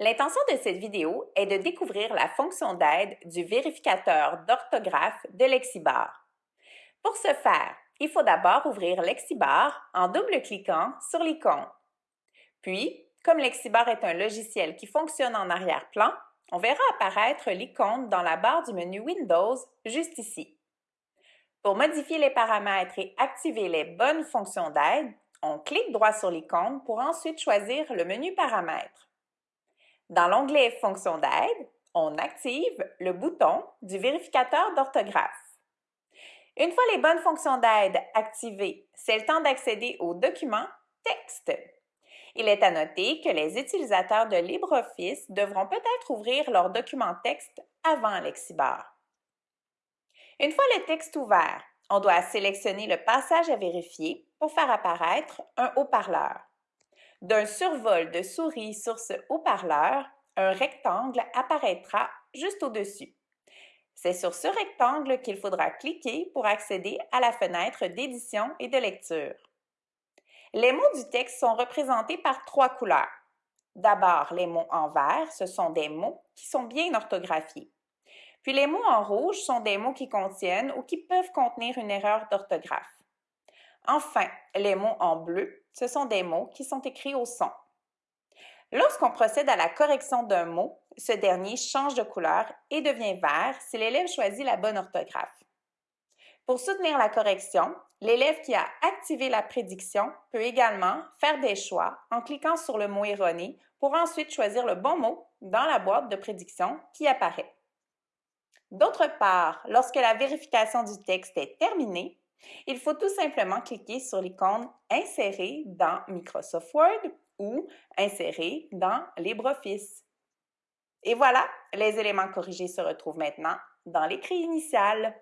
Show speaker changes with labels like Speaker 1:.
Speaker 1: L'intention de cette vidéo est de découvrir la fonction d'aide du vérificateur d'orthographe de Lexibar. Pour ce faire, il faut d'abord ouvrir Lexibar en double-cliquant sur l'icône. Puis, comme Lexibar est un logiciel qui fonctionne en arrière-plan, on verra apparaître l'icône dans la barre du menu Windows juste ici. Pour modifier les paramètres et activer les bonnes fonctions d'aide, on clique droit sur l'icône pour ensuite choisir le menu Paramètres. Dans l'onglet Fonctions d'aide, on active le bouton du vérificateur d'orthographe. Une fois les bonnes fonctions d'aide activées, c'est le temps d'accéder au document Texte. Il est à noter que les utilisateurs de LibreOffice devront peut-être ouvrir leur document texte avant Lexibar. Une fois le texte ouvert, on doit sélectionner le passage à vérifier pour faire apparaître un haut-parleur. D'un survol de souris sur ce haut-parleur, un rectangle apparaîtra juste au-dessus. C'est sur ce rectangle qu'il faudra cliquer pour accéder à la fenêtre d'édition et de lecture. Les mots du texte sont représentés par trois couleurs. D'abord, les mots en vert, ce sont des mots qui sont bien orthographiés. Puis les mots en rouge sont des mots qui contiennent ou qui peuvent contenir une erreur d'orthographe. Enfin, les mots en bleu, ce sont des mots qui sont écrits au son. Lorsqu'on procède à la correction d'un mot, ce dernier change de couleur et devient vert si l'élève choisit la bonne orthographe. Pour soutenir la correction, l'élève qui a activé la prédiction peut également faire des choix en cliquant sur le mot erroné pour ensuite choisir le bon mot dans la boîte de prédiction qui apparaît. D'autre part, lorsque la vérification du texte est terminée, il faut tout simplement cliquer sur l'icône Insérer dans Microsoft Word ou Insérer dans LibreOffice. Et voilà, les éléments corrigés se retrouvent maintenant dans l'écrit initial.